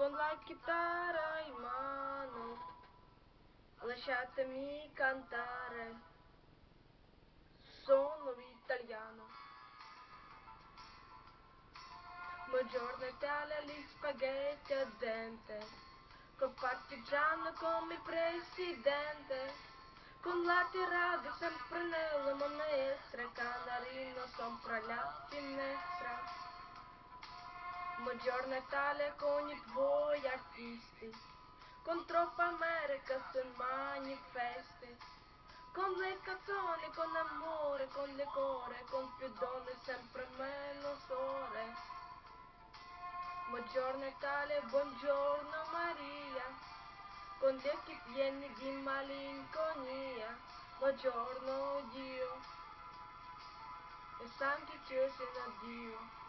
con la chitarra in mano, lasciatemi cantare, sono italiano. Buongiorno Italia, gli spaghetti a dente, col partigiano come presidente. Con la tirata sempre nella manestra, canarino Buongiorno Italia con i tuoi artisti, con troppa America se manifesti. Con le canzoni, con amore, con le core, con più donne, sempre meno sole. Buongiorno Italia, buongiorno Maria con gli occhi pieni di malinconia. Buongiorno Dio, e santi chiesi da Dio.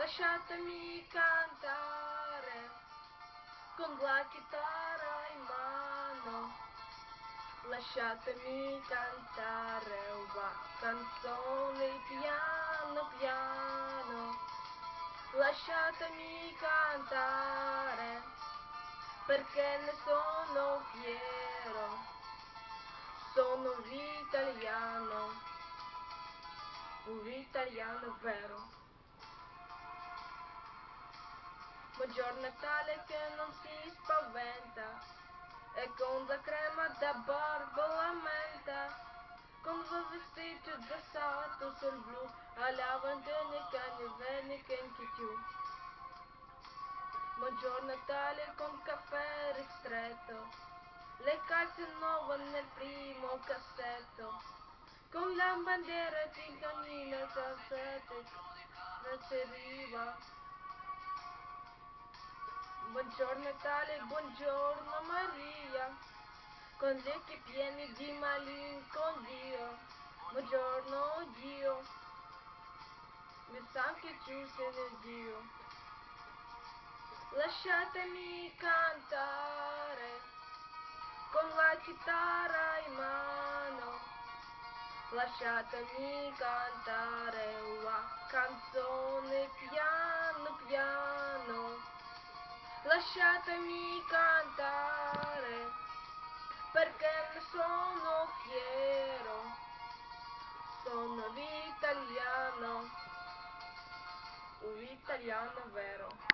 Lasciatemi cantare con la chitarra in mano. Lasciatemi cantare una canzone piano piano. Lasciatemi cantare perché ne sono fiero, sono un italiano, un italiano vero. Buongiorno Natale che non si spaventa, e con la crema da barba lamenta, con il vestito dessato sul blu, alla lavandina che ne che anche più. Buongiorno Natale con caffè ristretto, le calze nuove nel primo cassetto, con la bandiera di cammino calzette, grazie riva. Buongiorno Natale, buongiorno Maria, con gli occhi pieni di malinconia. Buongiorno Dio, mi sa che ci sei Dio. Lasciatemi cantare con la chitarra in mano. Lasciatemi cantare una canzone piano. Lasciatemi cantare perché ne sono fiero. Sono l'italiano, un italiano vero.